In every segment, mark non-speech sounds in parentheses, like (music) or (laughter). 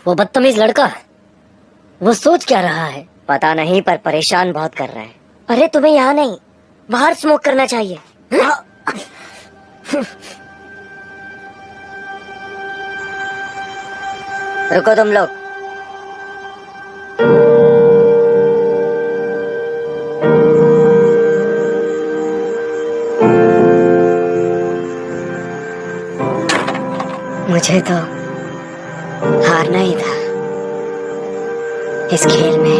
हाँ वो वो बदतमीज लड़का वो सोच क्या रहा है? पता नहीं पर परेशान बहुत कर रहा है। अरे तुम्हें यहाँ नहीं बाहर स्मोक करना चाहिए। रुको तुम लोग। मुझे तो हारना ही था। इस खेल में।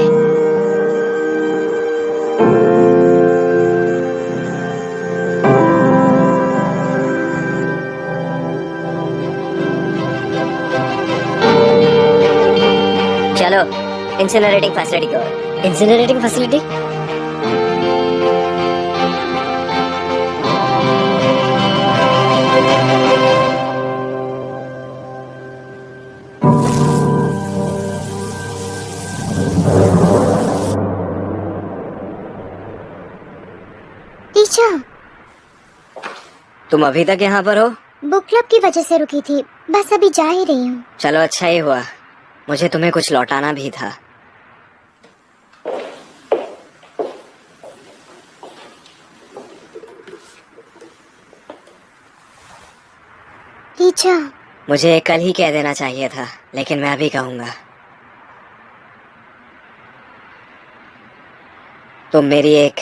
चलो इंसिनरेटिंग फैसिलिटी की। इंसिनरेटिंग फैसिलिटी तुम अभी तक यहाँ पर हो? बुक क्लब की वजह से रुकी थी। बस अभी जा ही रही हूँ। चलो अच्छा ही हुआ। मुझे तुम्हें कुछ लौटाना भी था। टीचर। मुझे कल ही कह देना चाहिए था लेकिन मैं अभी कहूँगा। तुम मेरी एक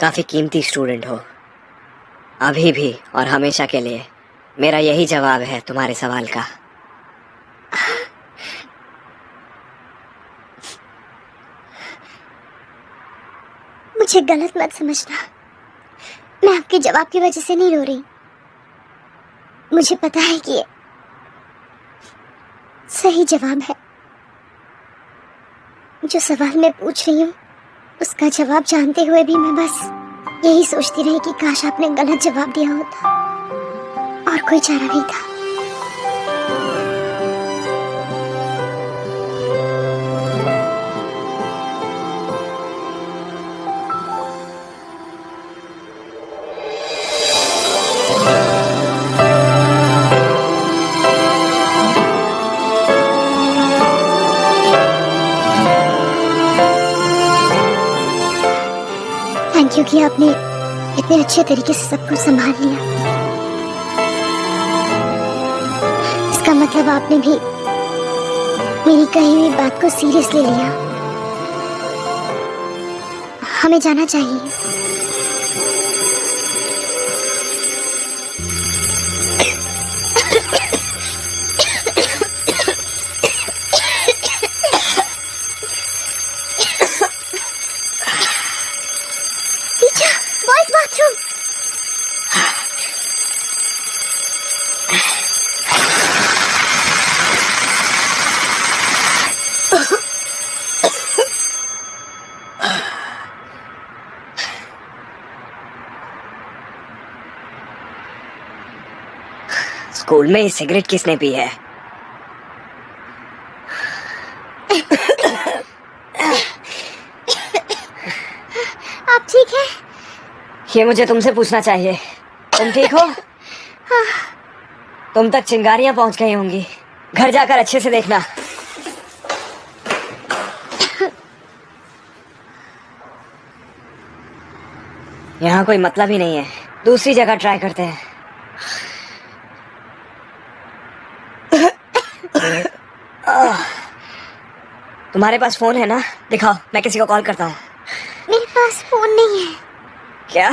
काफ़ी कीमती स्टूडेंट हो। अभी भी और हमेशा के लिए। मेरा यही जवाब है तुम्हारे सवाल का। मुझे गलत मत समझना। मैं आपके जवाब की वजह से नहीं रो रही। मुझे पता है कि सही जवाब है। जो सवाल मैं पूछ रही हूँ, उसका जवाब जानते हुए भी मैं बस यही सोचती रही कि काश आपने गलत जवाब दिया होता और कोई चारा नहीं था। थैंक यू कि आपने इतने अच्छे तरीके से सब कुछ संभाल लिया। इसका मतलब आपने भी मेरी कही हुई बात को सीरियसली लिया। हमें जाना चाहिए टीचर बॉयज़ बाथरूम स्कूल में सिगरेट किसने पी है? आप ठीक है? ये मुझे तुमसे पूछना चाहिए। तुम ठीक हो? तुम तक चिंगारियाँ पहुँच गई होंगी। घर जाकर अच्छे से देखना। यहाँ कोई मतलब ही नहीं है दूसरी जगह ट्राई करते हैं तुम्हारे पास फ़ोन है ना दिखाओ मैं किसी को कॉल करता हूँ मेरे पास फ़ोन नहीं है क्या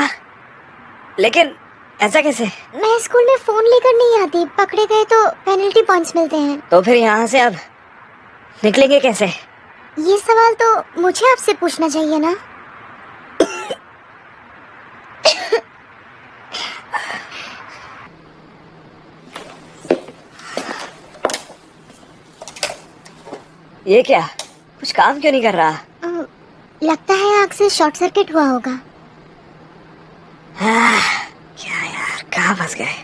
लेकिन ऐसा कैसे मैं स्कूल में फ़ोन लेकर नहीं आती पकड़े गए तो पेनल्टी पॉइंट्स मिलते हैं तो फिर यहाँ से अब निकलेंगे कैसे ये सवाल तो मुझे आपसे पूछना चाहिए ना ये क्या? कुछ काम क्यों नहीं कर रहा? लगता है आग से शॉर्ट सर्किट हुआ होगा। क्या यार कहाँ फंस गए?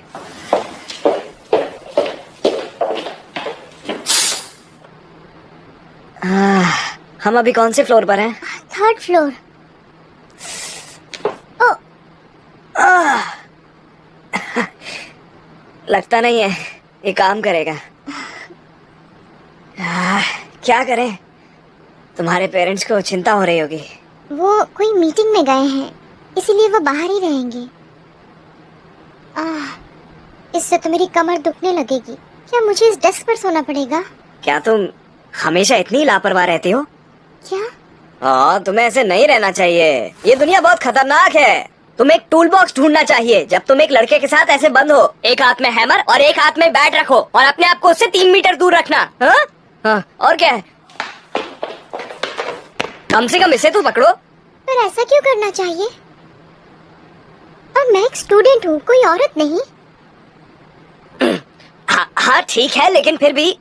हम अभी कौन से फ्लोर पर हैं? Third floor. ओ आ, लगता नहीं है ये काम करेगा। क्या करें? तुम्हारे पेरेंट्स को चिंता हो रही होगी। वो कोई मीटिंग में गए हैं इसीलिए वो बाहर ही रहेंगे। आह, इससे तो मेरी कमर दुखने लगेगी। क्या मुझे इस डेस्क पर सोना पड़ेगा? क्या तुम हमेशा इतनी लापरवाह रहती हो? क्या? हाँ तुम्हें ऐसे नहीं रहना चाहिए। ये दुनिया बहुत खतरनाक है। तुम एक टूल बॉक्स ढूंढना चाहिए। जब तुम एक लड़के के साथ ऐसे बंद हो एक हाथ में हैमर और एक हाथ में बैट रखो और अपने आप को उससे तीन मीटर दूर रखना। हाँ? हाँ, और क्या है? कम से कम इसे तो पकड़ो। पर ऐसा क्यों करना चाहिए? और मैं एक स्टूडेंट हूँ कोई औरत नहीं। (clears throat) हाँ हाँ ठीक है लेकिन फिर भी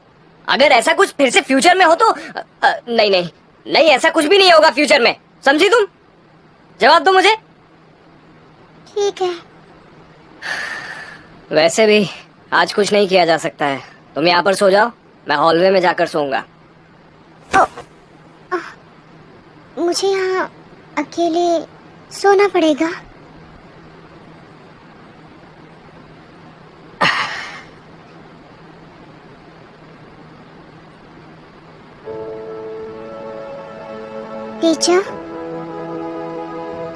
अगर ऐसा कुछ फिर से फ्यूचर में हो तो अ, नहीं नहीं नहीं ऐसा कुछ भी नहीं होगा फ्यूचर में। समझी तुम? जवाब दो मुझे। ठीक है। वैसे भी आज कुछ नहीं किया जा सकता है। तुम यहाँ पर सो जाओ। मैं हॉलवे में जाकर सोऊँगा। मुझे यहाँ अकेले सोना पड़ेगा। टीचर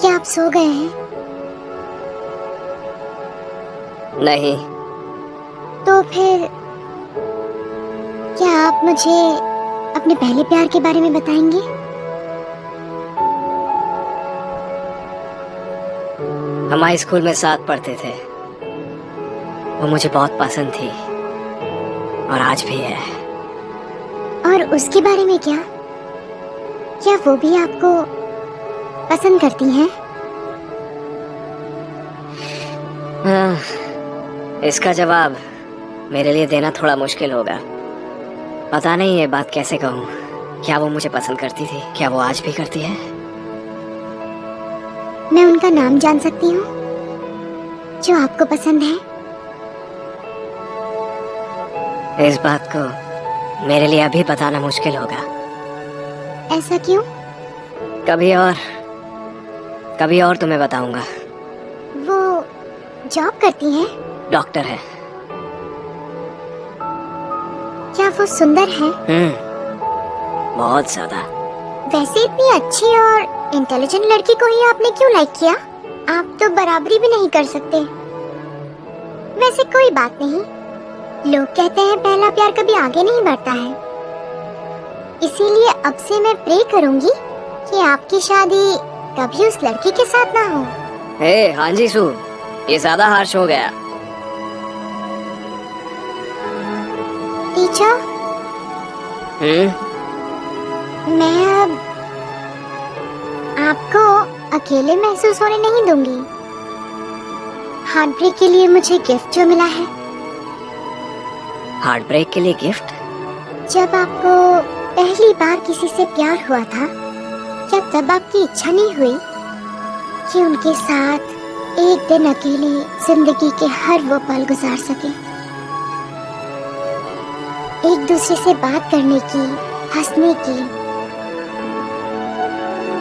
क्या आप सो गए हैं? नहीं। तो फिर क्या आप मुझे अपने पहले प्यार के बारे में बताएँगे? हम हाई स्कूल में साथ पढ़ते थे। वो मुझे बहुत पसंद थी। और आज भी है। और उसके बारे में क्या? क्या वो भी आपको पसंद करती हैं? हाँ, इसका जवाब मेरे लिए देना थोड़ा मुश्किल होगा। पता नहीं ये बात कैसे कहूँ। क्या वो मुझे पसंद करती थी? क्या वो आज भी करती है? मैं उनका नाम जान सकती हूँ जो आपको पसंद है। इस बात को मेरे लिए अभी बताना मुश्किल होगा। ऐसा क्यों? कभी और कभी और तुम्हें बताऊँगा। वो जॉब करती हैं? डॉक्टर है। क्या वो सुंदर है। हम्म बहुत ज़्यादा। वैसे इतनी अच्छी और इंटेलिजेंट लड़की को ही आपने क्यों लाइक किया? आप तो बराबरी भी नहीं कर सकते। वैसे कोई बात नहीं। लोग कहते हैं पहला प्यार कभी आगे नहीं बढ़ता है। इसीलिए अब से मैं प्रे करूँगी कि आपकी शादी कभी उस लड़की के साथ ना हो। हे हाँ जी सू ये ज़्यादा हार्श हो गया। टीचर? हम्म मैं अब आपको अकेले महसूस होने नहीं दूँगी। हार्ट ब्रेक के लिए मुझे गिफ्ट जो मिला है। हार्ट ब्रेक के लिए गिफ्ट जब आपको पहली बार किसी से प्यार हुआ था क्या तब आपकी इच्छा नहीं हुई कि उनके साथ एक दिन अकेले ज़िंदगी के हर वो पल गुजार सके। एक दूसरे से बात करने की, हंसने की,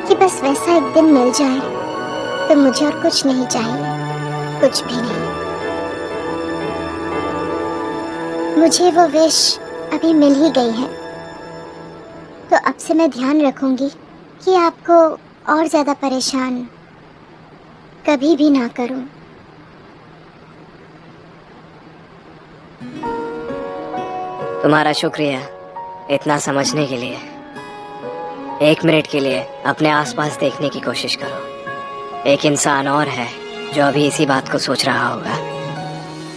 कि बस वैसा एक दिन मिल जाए तो मुझे और कुछ नहीं चाहिए, कुछ भी नहीं। मुझे वो विश अभी मिल ही गई है। तो अब से मैं ध्यान रखूँगी कि आपको और ज़्यादा परेशान कभी भी ना करूँ। तुम्हारा शुक्रिया इतना समझने के लिए। एक मिनट के लिए अपने आसपास देखने की कोशिश करो। एक इंसान और है जो अभी इसी बात को सोच रहा होगा।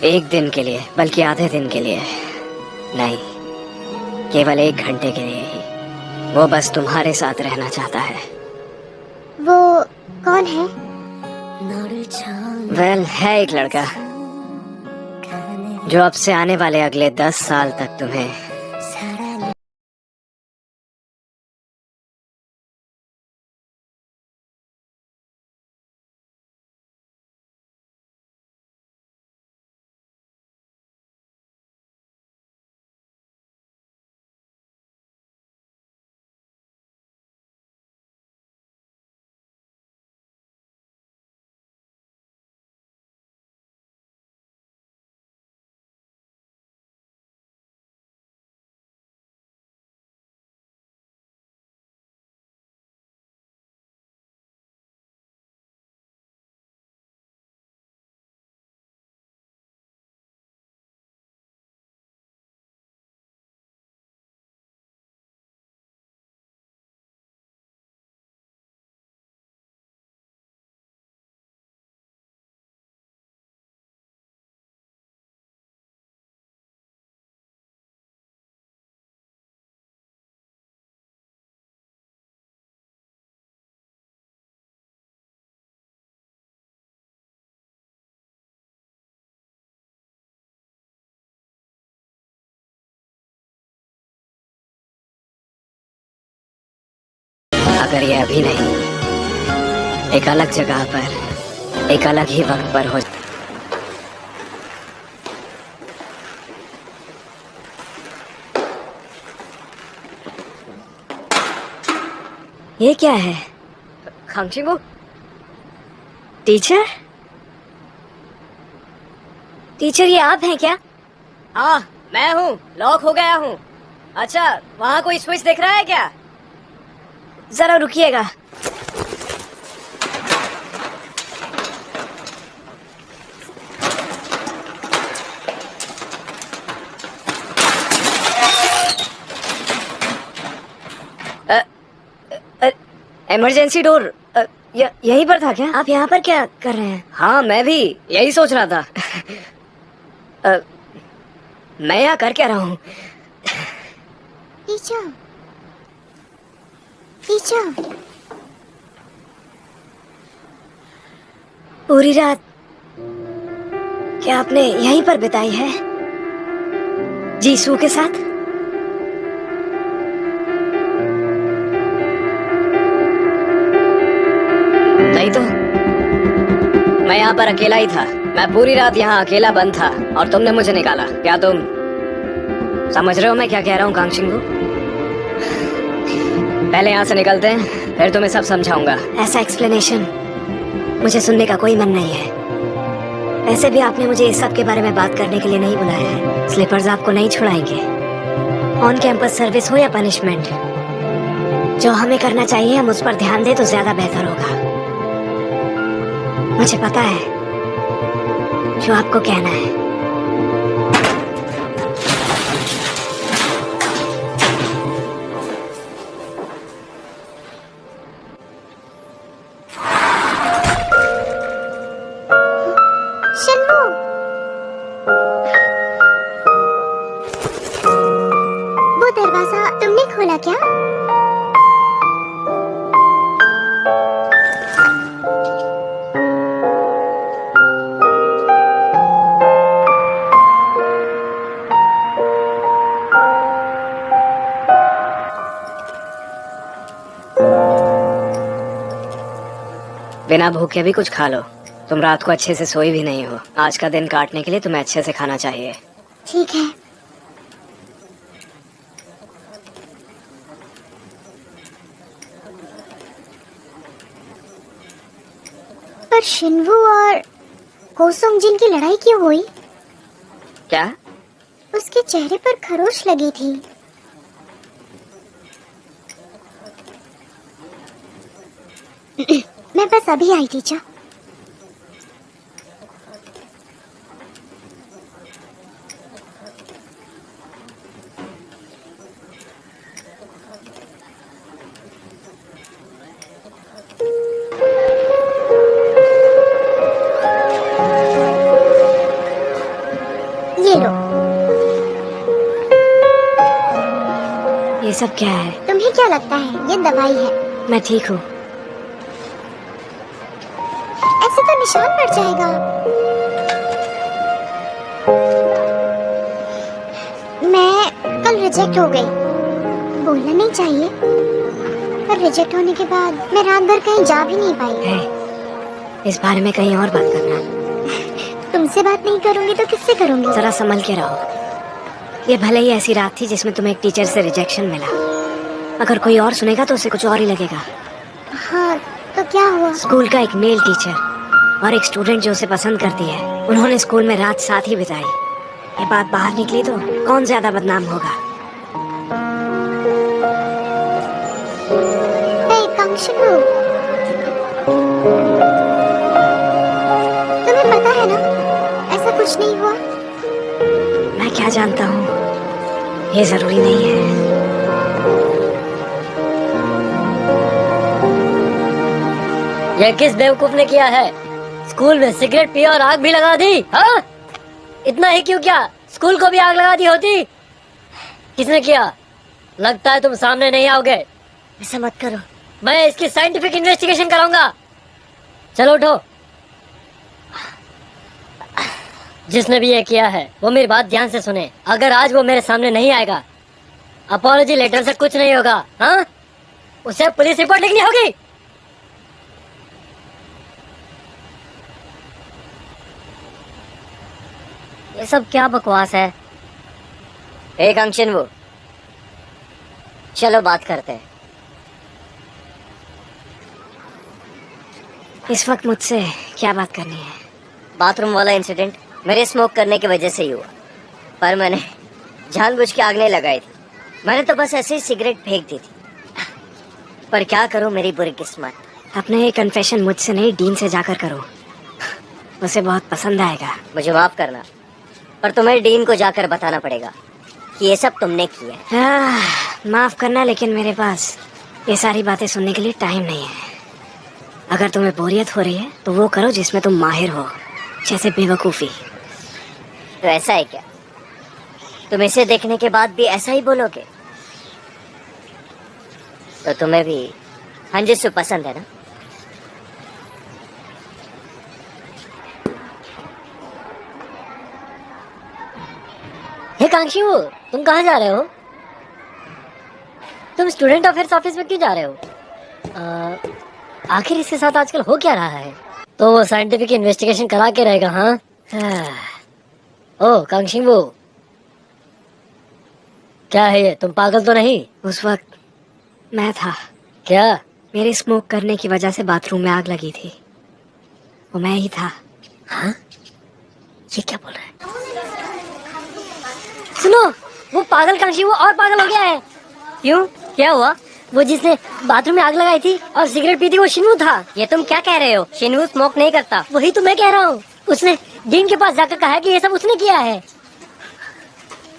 एक दिन के लिए बल्कि आधे दिन के लिए नहीं। केवल एक घंटे के लिए ही। वो बस तुम्हारे साथ रहना चाहता है। वो कौन है? वेल well, है एक लड़का। जो अब से आने वाले अगले दस साल तक तुम्हें अगर ये अभी नहीं। एक अलग जगह पर, एक अलग ही वक्त पर हो। ये क्या है? खांगचिंगो टीचर? टीचर, ये आप हैं क्या? हाँ मैं हूँ, लॉक हो गया हूँ। अच्छा वहाँ कोई स्विच दिख रहा है क्या? जरा रुकिएगा। इमरजेंसी डोर यहीं पर था क्या? आप यहाँ पर क्या कर रहे हैं? हाँ मैं भी यही सोच रहा था। अ, मैं यहाँ कर क्या रहा हूँ। पूरी रात क्या आपने यहीं पर बिताई है? जीसू के साथ? नहीं तो मैं यहाँ पर अकेला ही था। मैं पूरी रात यहाँ अकेला बंद था, और तुमने मुझे निकाला। क्या तुम समझ रहे हो मैं क्या कह रहा हूँ कांक्षिंग को पहले यहाँ से निकलते हैं, फिर तुम्हें सब समझाऊँगा। ऐसा एक्सप्लेनेशन मुझे सुनने का कोई मन नहीं है। वैसे भी आपने मुझे इस सब के बारे में बात करने के लिए नहीं बुलाया है। स्लीपर्स आपको नहीं छुड़ाएँगे। ऑन कैंपस सर्विस हो या पनिशमेंट जो हमें करना चाहिए, हम उस पर ध्यान दें तो ज़्यादा बेहतर होगा। मुझे पता है जो आपको कहना है। बिना भूखे भी कुछ खा लो। तुम रात को अच्छे से सोई भी नहीं हो। आज का दिन काटने के लिए तुम्हें अच्छे से खाना चाहिए। ठीक है। पर शिन्वू और कोसोंग जिन की लड़ाई क्यों हुई? क्या? उसके चेहरे पर खरोश लगी थी मैं बस अभी आई टीचर ये ये सब क्या है? तुम्हें क्या लगता है? ये दवाई है। मैं ठीक हूँ। पड़ जाएगा। मैं कल रिजेक्ट हो गई। बोलना नहीं चाहिए। पर रिजेक्ट होने के बाद मैं रात भर कहीं जा भी नहीं पाई। है इस बारे में कहीं और बात करना। तुमसे बात नहीं करूँगी तो किससे करूँगी? जरा संभल के रहो। ये भले ही ऐसी रात थी जिसमें तुम्हें एक टीचर से रिजेक्शन मिला। अगर कोई और सुनेगा तो उसे कुछ और ही लगेगा। हाँ तो क्या हुआ? स्कूल का एक मेल टीचर और एक स्टूडेंट जो उसे पसंद करती है उन्होंने स्कूल में रात साथ ही बिताई। ये बात बाहर निकली तो कौन ज़्यादा बदनाम होगा? तुम्हें पता है ना ऐसा कुछ नहीं हुआ? मैं क्या जानता हूँ? ये ज़रूरी नहीं है। ये किस बेवकूफ़ ने किया है? स्कूल में सिगरेट पिया और आग भी लगा दी हाँ? इतना ही क्यों क्या? स्कूल को भी आग लगा दी होती। किसने किया? लगता है तुम सामने नहीं आओगे। ऐसा मत करो। मैं इसकी साइंटिफिक इन्वेस्टिगेशन कराऊँगा। चलो उठो। जिसने भी ये किया है वो मेरी बात ध्यान से सुने। अगर आज वो मेरे सामने नहीं आएगा अपॉलोजी लेटर से कुछ नहीं होगा हाँ? उसे पुलिस रिपोर्ट लिखनी होगी। ये सब क्या बकवास है? एक अंशन वो। चलो बात करते हैं। इस वक्त मुझसे क्या बात करनी है? बाथरूम वाला इंसिडेंट मेरे स्मोक करने की वजह से ही हुआ। पर मैंने जानबूझ के आग नहीं लगाई थी। मैंने तो बस ऐसे ही सिगरेट फेंक दी थी। पर क्या करूँ मेरी बुरी किस्मत? अपना ये कन्फेशन मुझसे नहीं डीन से जाकर करो। उसे बहुत पसंद आएगा। मुझे माफ़ करना। पर तुम्हें डीन को जाकर बताना पड़ेगा कि ये सब तुमने किया है। माफ़ करना लेकिन मेरे पास ये सारी बातें सुनने के लिए टाइम नहीं है। अगर तुम्हें बोरियत हो रही है तो वो करो जिसमें तुम माहिर हो जैसे बेवकूफ़ी। तो ऐसा है क्या? तुम इसे देखने के बाद भी ऐसा ही बोलोगे? तो तुम्हें भी हंजिसु पसंद है ना? हे कांक्षी वो तुम कहाँ जा रहे हो? तुम स्टूडेंट अफेयर्स ऑफ़िस में क्यों जा रहे हो? आखिर इसके साथ आजकल हो क्या रहा है? तो वो साइंटिफिक इन्वेस्टिगेशन करा के रहेगा हाँ? ओ कांक्षी वो। क्या है ये तुम पागल तो नहीं? उस वक्त मैं था। क्या? मेरे स्मोक करने की वजह से बाथरूम में आग लगी थी। वो मैं ही था। हाँ? ये क्या बोल रहा है? सुनो वो पागल कांशी वो और पागल हो गया है। क्यों? क्या हुआ? वो जिसने बाथरूम में आग लगाई थी और सिगरेट पी थी वो शिनू था। ये तुम क्या कह रहे हो? शिनू स्मोक नहीं करता। वही तो मैं कह रहा हूँ। उसने डीन के पास जाकर कहा कि ये सब उसने किया है।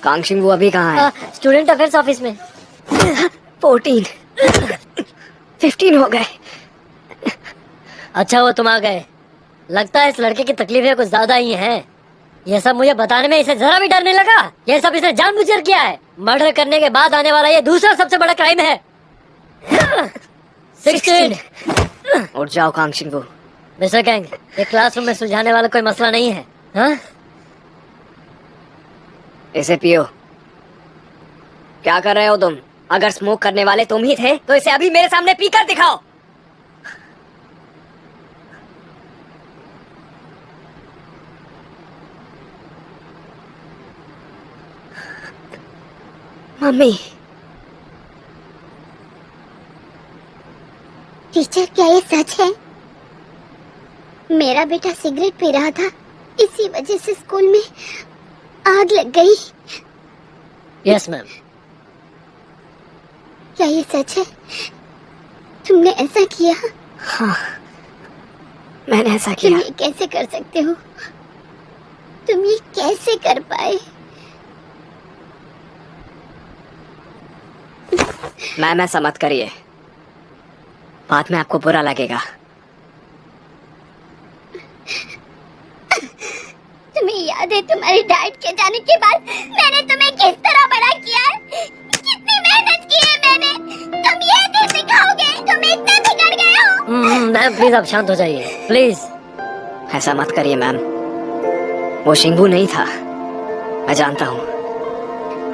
कांक्षिंग वो अभी कहाँ है? स्टूडेंट अफेयर्स ऑफ़िस में। फोर्टीन। फिफ्टीन हो गए। अच्छा वो तुम आ गए। लगता है इस लड़के की तकलीफें कुछ ज़्यादा ही हैं। ये सब मुझे बताने में इसे जरा भी डर नहीं लगा। ये सब इसने जानबूझकर किया है। मर्डर करने के बाद आने वाला ये दूसरा सबसे बड़ा क्राइम है। सिक्सटीन। उठ जाओ वो मिस्टर गैंग ये क्लासरूम में सुलझाने वाला कोई मसला नहीं है हाँ? इसे पियो। क्या कर रहे हो तुम? अगर स्मोक करने वाले तुम ही थे तो इसे अभी मेरे सामने पीकर दिखाओ। मम्मी। टीचर क्या ये सच है? मेरा बेटा सिगरेट पी रहा था इसी वजह से स्कूल में आग लग गई। यस मैम क्या ये सच है? तुमने ऐसा किया? हाँ मैंने ऐसा किया। तुम ये कैसे कर सकते हो? तुम ये कैसे कर पाए? मैम ऐसा मत करिए। बाद में आपको बुरा लगेगा। तुम्हें याद है तुम्हारे डाइट के जाने के बाद मैंने तुम्हें किस तरह बड़ा किया है? कितनी मेहनत की है मैंने। तुम ये नहीं सिखाओगे तुम इतने बिगड़ गए हो। मैम प्लीज़ आप शांत हो जाइए। प्लीज़ ऐसा मत करिए मैम। वो शिंगू नहीं था। मैं जानता हूँ।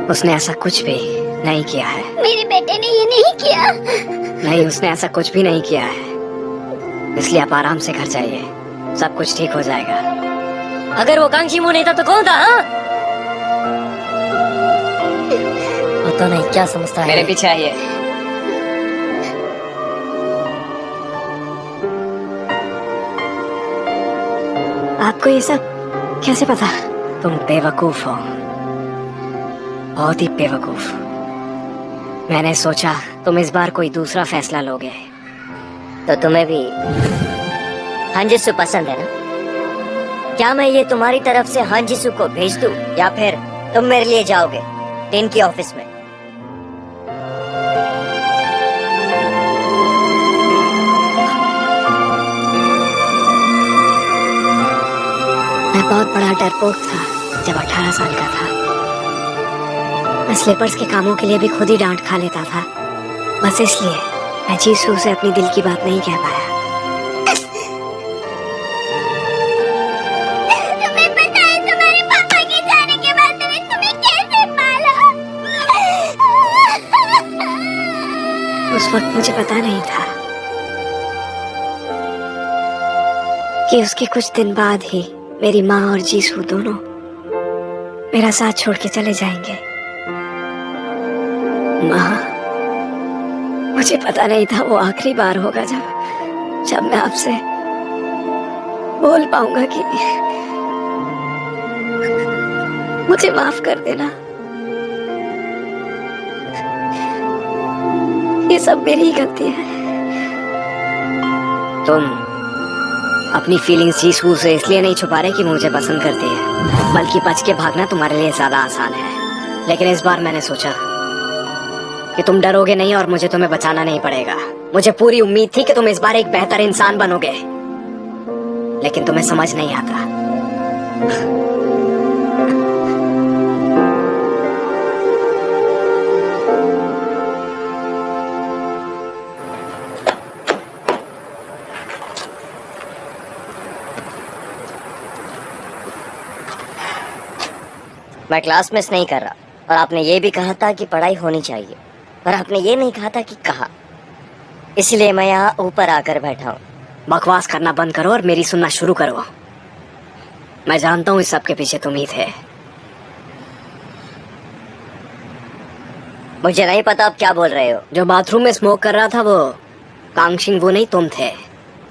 उसने ऐसा कुछ भी नहीं किया है। मेरे बेटे ने ये नहीं किया। नहीं उसने ऐसा कुछ भी नहीं किया है। इसलिए आप आराम से घर जाइए। सब कुछ ठीक हो जाएगा। अगर वो कांक्षी मुँह नहीं था तो कौन था हाँ? पता नहीं क्या समझता है। मेरे पीछे आइए। आपको ये सब कैसे पता? तुम बेवकूफ़ हो। बहुत ही बेवकूफ़। मैंने सोचा, तुम इस बार कोई दूसरा फैसला लोगे। तो तुम्हें भी हंजिसु पसंद है ना? क्या मैं ये तुम्हारी तरफ़ से हंजिसु को भेज दूँ, या फिर तुम मेरे लिए जाओगे टीन की ऑफ़िस में? मैं बहुत बड़ा डरपोक था, जब 18 साल का था। मैं स्लीपर्स के कामों के लिए भी खुद ही डांट खा लेता था। बस इसलिए मैं जीसू से अपनी दिल की बात नहीं कह पाया। तुम्हें पता है तुम्हारे पापा के जाने के बाद मैंने तुम्हें कैसे पाला? उस वक्त मुझे पता नहीं था कि उसके कुछ दिन बाद ही मेरी माँ और जीसू दोनों मेरा साथ छोड़ के चले जाएँगे। माँ, मुझे पता नहीं था वो आखिरी बार होगा जब जब मैं आपसे बोल पाऊँगा कि मुझे माफ़ कर देना। ये सब मेरी ही गलती है। तुम अपनी फीलिंग्स जीसू से इसलिए नहीं छुपा रहे कि मुझे पसंद करती है, बल्कि बच के भागना तुम्हारे लिए ज़्यादा आसान है। लेकिन इस बार मैंने सोचा कि तुम डरोगे नहीं और मुझे तुम्हें बचाना नहीं पड़ेगा। मुझे पूरी उम्मीद थी कि तुम इस बार एक बेहतर इंसान बनोगे। लेकिन तुम्हें समझ नहीं आता। मैं क्लास मिस नहीं कर रहा। और आपने ये भी कहा था कि पढ़ाई होनी चाहिए। पर आपने ये नहीं कहा था कि कहा। इसलिए मैं यहाँ ऊपर आकर बैठा हूँ। बकवास करना बंद करो और मेरी सुनना शुरू करो। मैं जानता हूँ इस सब के पीछे तुम ही थे। मुझे नहीं पता आप क्या बोल रहे हो। जो बाथरूम में स्मोक कर रहा था वो कांगशिंग वो नहीं, तुम थे।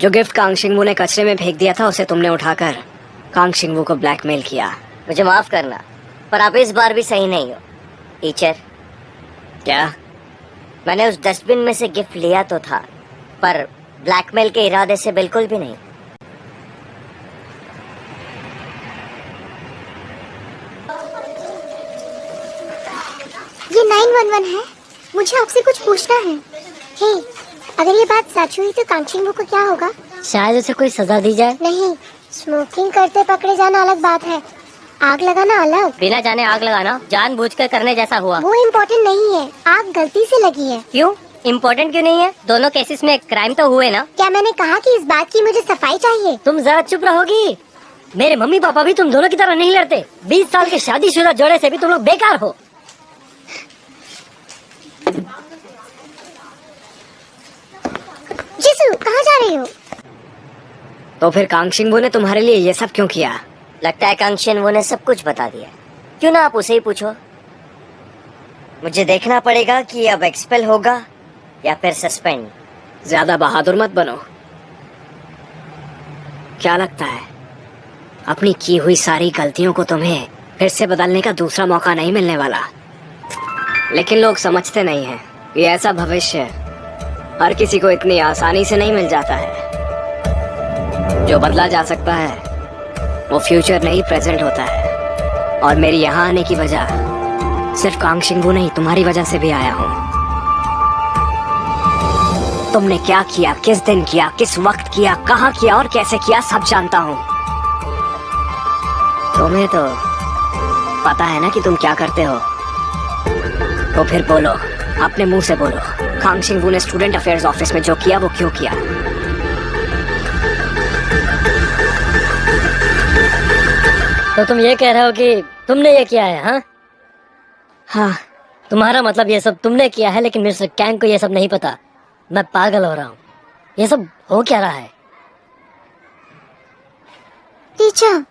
जो गिफ्ट कांगशिंग ने कचरे में फेंक दिया था, उसे तुमने उठाकर कांगशिंग को ब्लैकमेल किया। मुझे माफ़ करना, पर आप इस बार भी सही नहीं हो। टीचर, क्या? मैंने उस डस्टबिन में से गिफ्ट लिया तो था पर ब्लैकमेल के इरादे से बिल्कुल भी नहीं। ये नाइन वन वन है। मुझे आपसे कुछ पूछना है। हे अगर ये बात सच हुई तो कांचिंग को क्या होगा? शायद उसे कोई सजा दी जाए। नहीं स्मोकिंग करते पकड़े जाना अलग बात है। आग लगाना अलग बिना जाने आग लगाना जानबूझकर करने जैसा हुआ। वो इम्पोर्टेंट नहीं है। आग गलती से लगी है। क्यों? इम्पोर्टेंट क्यों नहीं है? दोनों केसेस में क्राइम तो हुए ना? क्या मैंने कहा कि इस बात की मुझे सफ़ाई चाहिए? तुम जरा चुप रहोगी। मेरे मम्मी पापा भी तुम दोनों की तरह नहीं लड़ते। बीस साल के शादीशुदा जोड़े से भी तुम लोग बेकार हो। जिसू कहाँ जा रही हो? तो फिर कांगशिंगबू ने तुम्हारे लिए ये सब क्यों किया? लगता है कांक्षन वो ने सब कुछ बता दिया। क्यों ना आप उसे ही पूछो? मुझे देखना पड़ेगा कि अब एक्सपेल होगा या फिर सस्पेंड ज़्यादा बहादुर मत बनो। क्या लगता है? अपनी की हुई सारी गलतियों को तुम्हें फिर से बदलने का दूसरा मौका नहीं मिलने वाला। लेकिन लोग समझते नहीं हैं। ये ऐसा भविष्य हर किसी को इतनी आसानी से नहीं मिल जाता है। जो बदला जा सकता है वो फ्यूचर नहीं प्रेजेंट होता है। और मेरी यहाँ आने की वजह, सिर्फ़ कांगशिंगू नहीं, तुम्हारी वजह से भी आया हूँ। तुमने क्या किया, किस दिन किया, किस वक्त किया, कहाँ किया और कैसे किया, सब जानता हूँ। तुम्हें तो पता है ना कि तुम क्या करते हो। तो फिर बोलो, अपने मुँह से बोलो कांगशिंगू ने स्टूडेंट अफेयर्स ऑफ़िस में जो किया, वो क्यों किया? तो तुम ये कह रहे हो कि तुमने ये किया है हाँ? हाँ। तुम्हारा मतलब ये सब तुमने किया है लेकिन मिस्टर कैंग को ये सब नहीं पता। मैं पागल हो रहा हूँ। ये सब हो क्या रहा है? टीचर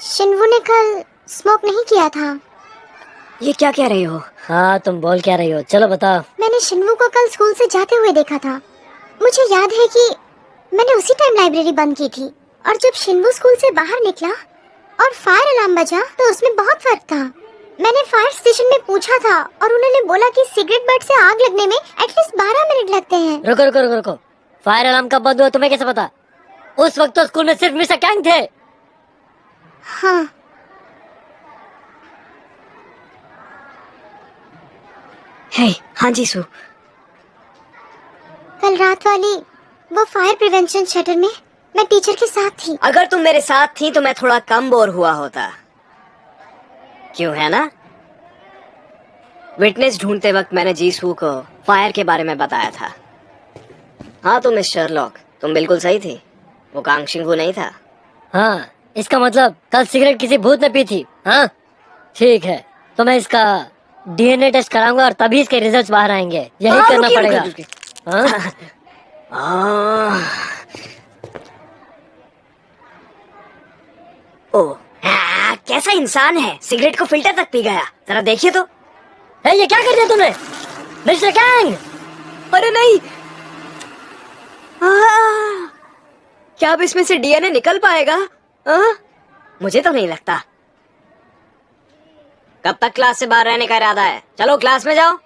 शिनवू ने कल स्मोक नहीं किया था। ये क्या कह रही हो? हाँ तुम बोल क्या रही हो? चलो बताओ। मैंने शिनवू को कल स्कूल से जाते हुए देखा था। मुझे याद है कि मैंने उसी टाइम लाइब्रेरी बंद की थी। और जब शिनवू स्कूल से बाहर निकला और फायर अलार्म बजा तो उसमें बहुत फ़र्क था। मैंने फायर स्टेशन में पूछा था और उन्होंने बोला कि सिगरेट बट से आग लगने में एटलीस्ट बारह मिनट लगते हैं। रुको रुको रुको रुको। फायर अलार्म कब बंद हुआ तुम्हें कैसे पता? उस वक्त तो स्कूल में सिर्फ़ मिस्टर कैंग थे। हाँ। हे हाँ जी सू। कल रात वाली वो फायर प्रिवेंशन शटर में मैं टीचर के साथ थी। अगर तुम मेरे साथ थी तो मैं थोड़ा कम बोर हुआ होता। क्यों है ना? विटनेस ढूंढते वक्त मैंने जीसू को फायर के बारे में बताया था। हाँ तो मिस शर्लॉक तुम बिल्कुल सही थी। वो कांगशिंगू नहीं था। हाँ इसका मतलब कल सिगरेट किसी भूत ने पी थी हाँ? ठीक है तो मैं इसका डीएनए टेस्ट कराऊँगा और तभी इसके रिजल्ट्स बाहर आएँगे। यही हाँ, करना पड़ेगा (laughs) रुकिए, हाँ? आह। ओ हाँ, कैसा इंसान है? सिगरेट को फ़िल्टर तक पी गया। जरा देखिए तो। ए, ये क्या कर दिया तुमने? Mister Kang? अरे नहीं। आह, क्या अब इसमें से डीएनए निकल पाएगा? आह? मुझे तो नहीं लगता। कब तक क्लास से बाहर रहने का इरादा है? चलो क्लास में जाओ।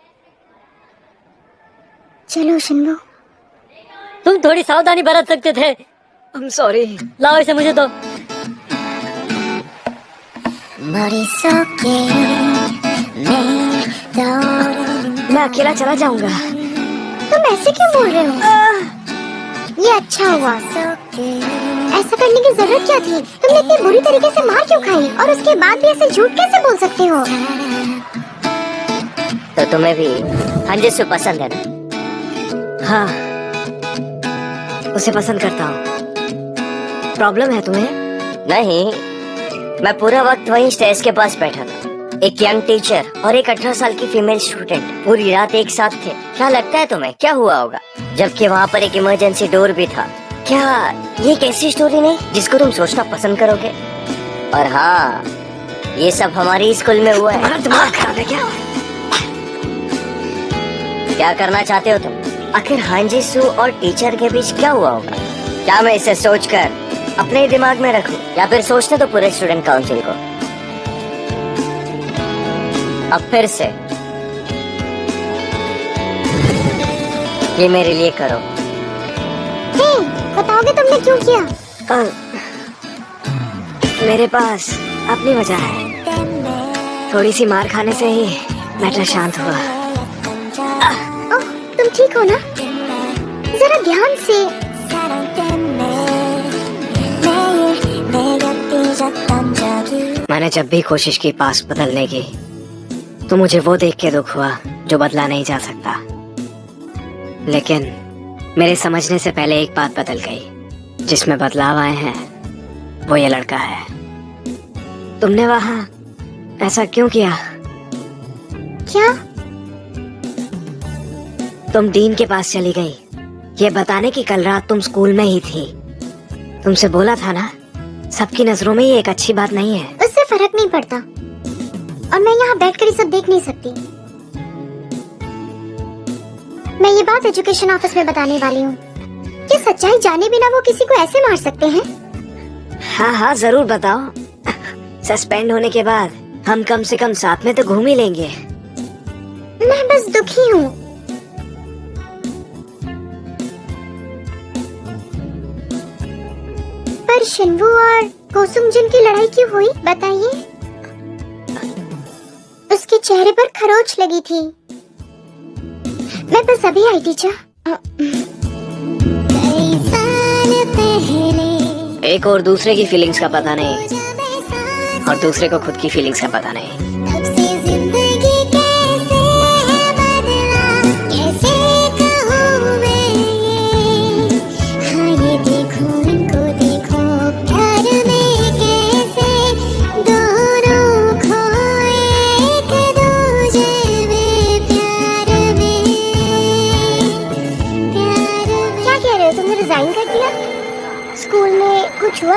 चलो शिनबू तुम थोड़ी सावधानी बरत सकते थे। I'm सॉरी लाओ इसे मुझे तो। मैं अकेला चला जाऊँगा। तुम ऐसे क्यों बोल रहे हो? ये अच्छा हुआ ऐसा करने की ज़रूरत क्या थी? तुमने इतनी बुरी तरीके से मार क्यों खाई? और उसके बाद भी ऐसे झूठ कैसे बोल सकते हो? तो तुम्हें भी हंजिसु पसंद है ना? हाँ उसे पसंद करता हूँ। प्रॉब्लम है तुम्हें? नहीं मैं पूरा वक्त वहीं स्टेज के पास बैठा था। एक यंग टीचर और एक अठारह साल की फीमेल स्टूडेंट पूरी रात एक साथ थे। क्या लगता है तुम्हें क्या हुआ होगा? जबकि वहाँ पर एक इमरजेंसी डोर भी था। क्या ये एक ऐसी स्टोरी नहीं जिसको तुम सोचना पसंद करोगे? और हाँ ये सब हमारी स्कूल में हुआ है। है क्या? क्या करना चाहते हो तुम? आखिर हांजी सू और टीचर के बीच क्या हुआ होगा? क्या मैं इसे सोचकर अपने ही दिमाग में रखूँ या फिर सोचने तो पूरे स्टूडेंट काउंसिल को। अब फिर से। ये मेरे लिए करो। हे बताओगे तुमने क्यों किया? आ, मेरे पास अपनी वजह है। थोड़ी सी मार खाने से ही मैटर शांत हुआ। ओह तुम ठीक हो ना? जरा ध्यान से। मैंने जब भी कोशिश की पास बदलने की तो मुझे वो देख के दुख हुआ जो बदला नहीं जा सकता। लेकिन मेरे समझने से पहले एक बात बदल गई जिसमें बदलाव आए हैं वो ये लड़का है। तुमने वहाँ ऐसा क्यों किया? क्या? तुम डीन के पास चली गई। ये बताने की कल रात तुम स्कूल में ही थी। तुमसे बोला था ना? सबकी नज़रों में ये एक अच्छी बात नहीं है। उससे फ़र्क नहीं पड़ता। और मैं यहाँ बैठकर ये सब देख नहीं सकती। मैं ये बात एजुकेशन ऑफ़िस में बताने वाली हूँ। कि सच्चाई जाने बिना वो किसी को ऐसे मार सकते हैं? हाँ हाँ ज़रूर बताओ। सस्पेंड होने के बाद हम कम से कम साथ में तो घूम ही लेंगे। मैं बस दुखी हूँ। पर शिनवू और कोसुम जिन की लड़ाई क्यों हुई, बताइए? उसके चेहरे पर खरोच लगी थी। मैं बस अभी आई टीचर। एक और दूसरे की फीलिंग्स का पता नहीं। और दूसरे को खुद की फीलिंग्स का पता नहीं।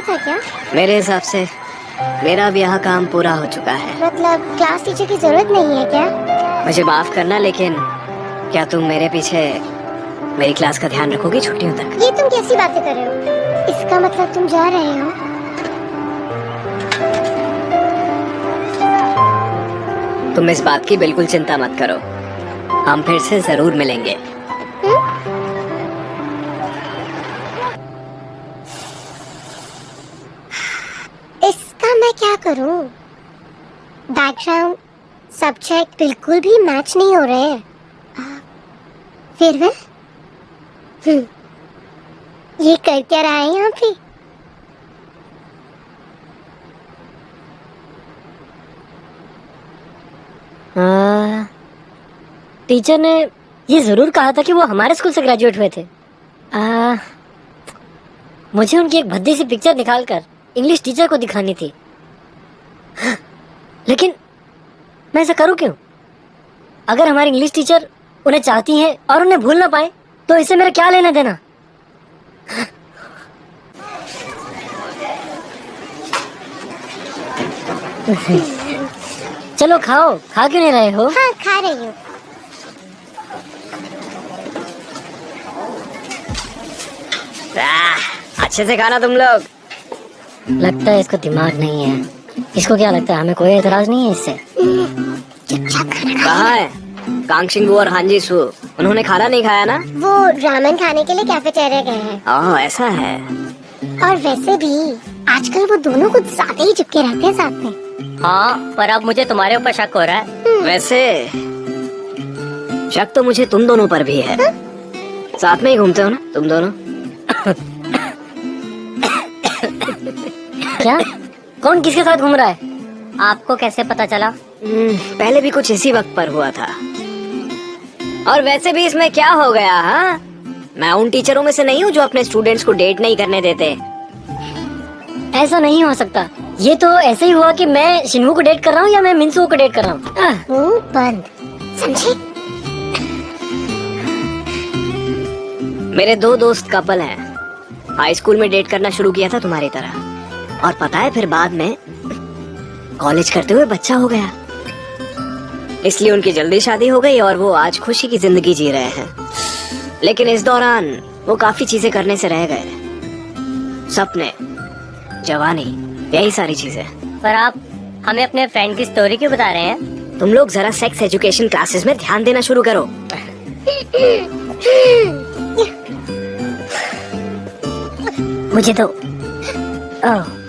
था क्या? मेरे हिसाब से मेरा अब यहाँ काम पूरा हो चुका है। मतलब क्लास टीचर की ज़रूरत नहीं है क्या? मुझे माफ़ करना लेकिन क्या तुम मेरे पीछे मेरी क्लास का ध्यान रखोगी छुट्टियों तक? ये तुम कैसी बातें कर रहे हो? इसका मतलब तुम जा रहे हो? तुम इस बात की बिल्कुल चिंता मत करो। हम फिर से ज़रूर मिलेंगे। करूँ? बैकग्राउंड सब्जेक्ट बिल्कुल भी मैच नहीं हो रहे हैं। फिर वह? हम्म, ये कर क्या रहा है यहाँ पे? हाँ, टीचर ने ये ज़रूर कहा था कि वो हमारे स्कूल से ग्रेजुएट हुए थे। आ, मुझे उनकी एक भद्दी सी पिक्चर निकालकर इंग्लिश टीचर को दिखानी थी। लेकिन मैं ऐसा करूँ क्यों? अगर हमारी इंग्लिश टीचर उन्हें चाहती हैं और उन्हें भूल ना पाए तो इससे मेरा क्या लेना देना? चलो खाओ खा क्यों नहीं रहे हो? हाँ खा रही हूँ। अच्छे से खाना तुम लोग। लगता है इसको दिमाग नहीं है। इसको क्या लगता है? हमें कोई एतराज़ नहीं है इससे। कहा है? कांगशिंगू और हांजी सू उन्होंने खाना नहीं खाया ना? वो रामेन खाने के लिए कैफेटेरिया गए हैं। ओह ऐसा है। और वैसे भी आजकल वो दोनों कुछ ज़्यादा ही चिपके रहते हैं साथ में। हाँ पर अब मुझे तुम्हारे ऊपर शक हो रहा है। वैसे शक तो मुझे तुम दोनों पर भी है हा? साथ में ही घूमते हो ना तुम दोनों? क्या? कौन किसके साथ घूम रहा है? आपको कैसे पता चला? हम्म, पहले भी कुछ इसी वक्त पर हुआ था। और वैसे भी इसमें क्या हो गया हाँ? मैं उन टीचरों में से नहीं हूँ जो अपने स्टूडेंट्स को डेट नहीं करने देते। ऐसा नहीं हो सकता। ये तो ऐसे ही हुआ कि मैं शिन्हू को डेट कर रहा हूँ या मैं मिनसू को डेट कर रहा हूँ। बंद। समझे? मेरे दो दोस्त कपल हैं। हाई स्कूल में डेट करना शुरू किया था तुम्हारी तरह। और पता है फिर बाद में कॉलेज करते हुए बच्चा हो गया। इसलिए उनकी जल्दी शादी हो गई और वो आज खुशी की ज़िंदगी जी रहे हैं। लेकिन इस दौरान वो काफ़ी चीज़ें करने से रह गए। सपने जवानी यही सारी चीज़ें। पर आप हमें अपने फ्रेंड की स्टोरी क्यों बता रहे हैं? तुम लोग जरा सेक्स एजुकेशन क्लासेस में ध्यान देना शुरू करो। (laughs) मुझे तो ओह,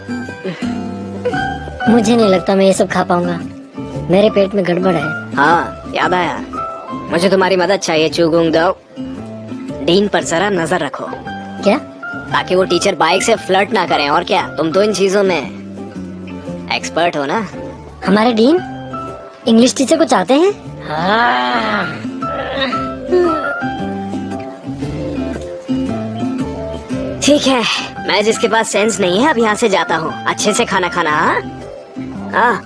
मुझे नहीं लगता मैं ये सब खा पाऊँगा। मेरे पेट में गड़बड़ है। हाँ याद आया। मुझे तुम्हारी मदद चाहिए चुगुंग दो डीन पर जरा नज़र रखो। क्या? ताकि वो टीचर बाइक से फ्लर्ट ना करें और क्या? तुम तो इन चीज़ों में एक्सपर्ट हो ना? हमारे डीन? इंग्लिश टीचर को चाहते हैं? हाँ। ठीक है। मैं जिसके पास सेंस नहीं है, अब यहाँ से जाता हूँ। अच्छे से खाना खाना हाँ? हाँ।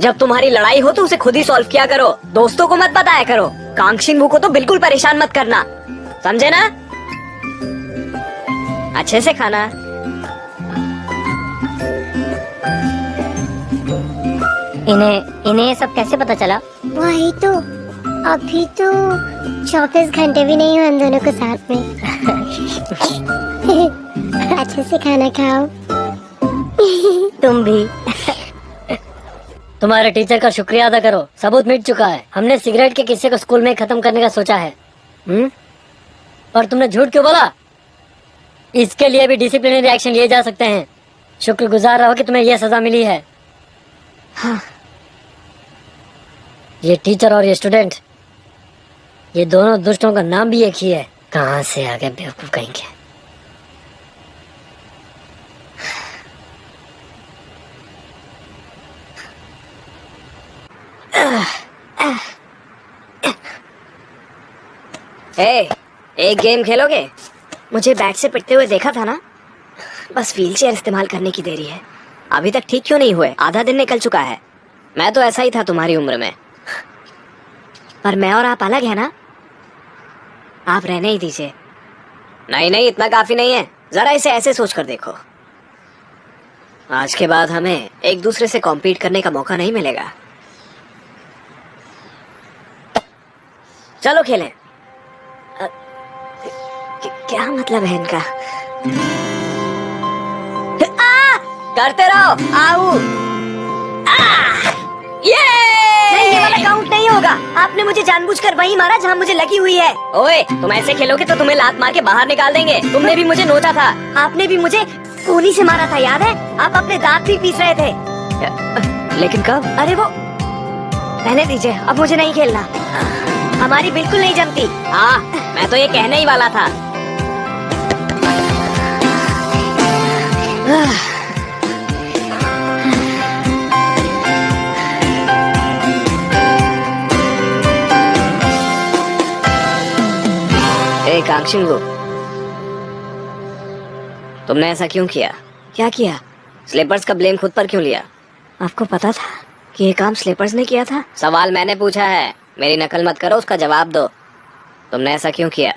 जब तुम्हारी लड़ाई हो तो उसे खुद ही सॉल्व किया करो। दोस्तों को मत बताया करो। कांक्षिंग को तो बिल्कुल परेशान मत करना। समझे ना? अच्छे से खाना। इन्हें इन्हें सब कैसे पता चला? वही तो। अभी तो चौबीस घंटे भी नहीं हुए हम दोनों को साथ में। (laughs) अच्छे से खाना खाओ। (laughs) तुम भी। तुम्हारे टीचर का शुक्रिया अदा करो। सबूत मिट चुका है। हमने सिगरेट के किस्से को स्कूल में खत्म करने का सोचा है। हम्म? और तुमने झूठ क्यों बोला? इसके लिए भी डिसिप्लिनरी एक्शन लिए जा सकते हैं। शुक्रगुजार रहो कि तुम्हें यह सजा मिली है। हाँ। ये टीचर और ये स्टूडेंट ये दोनों दुष्टों का नाम भी एक ही है। कहाँ से आ गए बेवकूफ़ कहेंगे ए, एक गेम खेलोगे? मुझे बैट से पिटते हुए देखा था ना। बस व्हील चेयर इस्तेमाल करने की देरी है। अभी तक ठीक क्यों नहीं हुए? आधा दिन निकल चुका है। मैं तो ऐसा ही था तुम्हारी उम्र में। पर मैं और आप अलग है ना? आप रहने ही दीजिए। नहीं नहीं, इतना काफ़ी नहीं है। जरा इसे ऐसे सोच कर देखो। आज के बाद हमें एक दूसरे से कॉम्पीट करने का मौका नहीं मिलेगा। चलो खेलें। क्या मतलब है इनका? आ! करते रहो। आओ ये! होगा। आपने मुझे जानबूझकर वही मारा जहाँ मुझे लगी हुई है। ओए तुम ऐसे खेलोगे तो तुम्हें लात मार के बाहर निकाल देंगे। तुमने भी मुझे नोचा था। आपने भी मुझे कोनी से मारा था याद है? आप अपने दांत भी पीस रहे थे। लेकिन कब? अरे वो रहने दीजिए अब मुझे नहीं खेलना। हमारी बिल्कुल नहीं जमती। हाँ मैं तो ये कहने ही वाला था। कांक्षिंगो तुमने ऐसा क्यों किया? क्या किया? स्लीपर्स का ब्लेम खुद पर क्यों लिया? आपको पता था कि ये काम स्लीपर्स ने किया था? सवाल मैंने पूछा है। मेरी नकल मत करो उसका जवाब दो। तुमने ऐसा क्यों किया?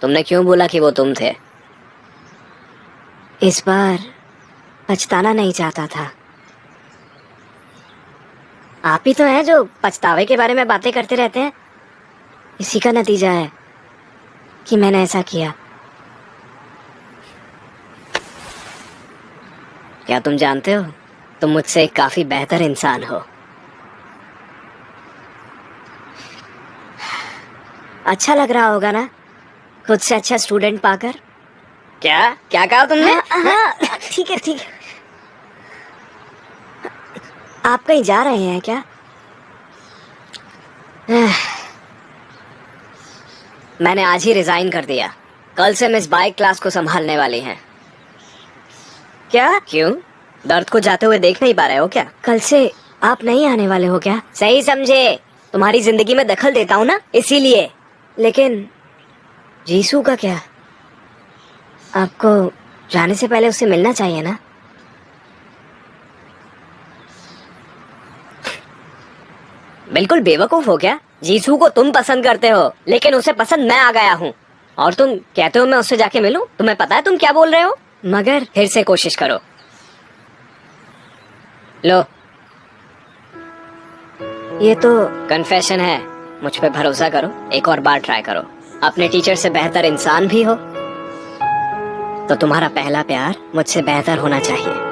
तुमने क्यों बोला कि वो तुम थे? इस बार पछताना नहीं चाहता था। आप ही तो हैं जो पछतावे के बारे में बातें करते रहते हैं। इसी का नतीजा है। कि मैंने ऐसा किया क्या तुम जानते हो तुम मुझसे एक काफ़ी बेहतर इंसान हो अच्छा लग रहा होगा ना खुद से अच्छा स्टूडेंट पाकर क्या क्या कहा तुमने हाँ, ठीक है ठीक है आप कहीं जा रहे हैं क्या मैंने आज ही रिजाइन कर दिया। कल से मिस बाइक क्लास को संभालने वाली हैं। क्या? क्यों? दर्द को जाते हुए देख नहीं पा रहे हो क्या? कल से आप नहीं आने वाले हो क्या? सही समझे। तुम्हारी ज़िंदगी में दखल देता हूँ ना, इसीलिए। लेकिन जीसू का क्या? आपको जाने से पहले उससे मिलना चाहिए ना? बिल्कुल बेवकूफ़ हो क्या? जीसू को तुम पसंद करते हो, लेकिन उसे पसंद मैं आ गया हूँ। और तुम कहते हो मैं उससे जाके मिलूं? तुम्हें पता है तुम क्या बोल रहे हो? मगर फिर से कोशिश करो। लो। ये तो कन्फेशन है। मुझ पे भरोसा करो। एक और बार ट्राई करो। अपने टीचर से बेहतर इंसान भी हो। तो तुम्हारा पहला प्यार मुझसे बेहतर होना चाहिए।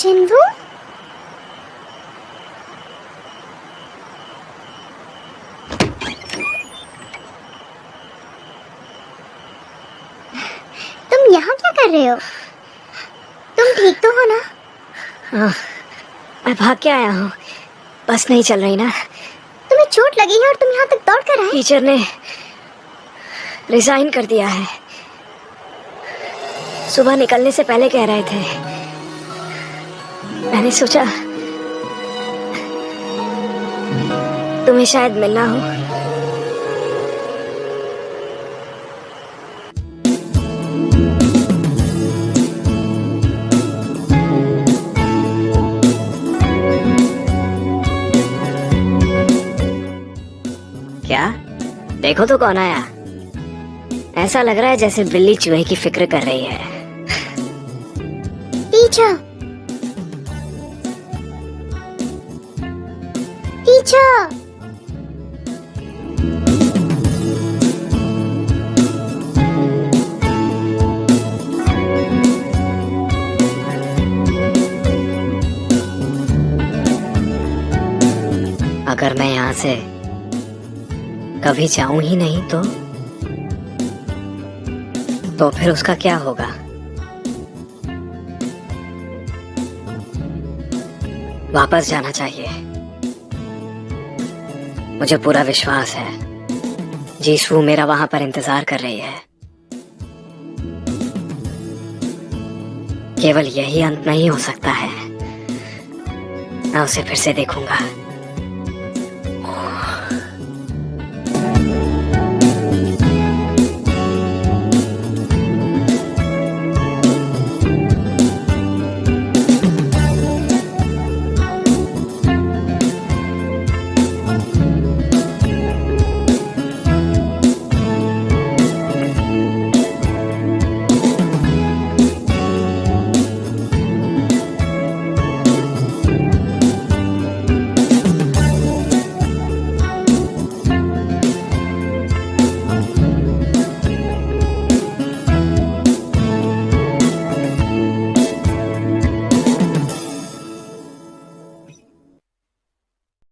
शिन्वू तुम यहाँ क्या कर रहे हो? तुम ठीक तो हो ना? हाँ, मैं भाग के आया हूँ। बस नहीं चल रही ना। तुम्हें चोट लगी है और तुम यहाँ तक दौड़ कर आए? टीचर ने रिजाइन कर दिया है। सुबह निकलने से पहले कह रहे थे मैंने सोचा तुम्हें शायद मिलना हो। क्या? देखो तो कौन आया। ऐसा लग रहा है जैसे बिल्ली चूहे की फ़िक्र कर रही है। टीचर अगर मैं यहाँ से। कभी जाऊँ ही नहीं तो? तो फिर उसका क्या होगा? वापस जाना चाहिए। मुझे पूरा विश्वास है। जीसू मेरा वहाँ पर इंतज़ार कर रही है। केवल यही अंत नहीं हो सकता है। मैं उसे फिर से देखूँगा।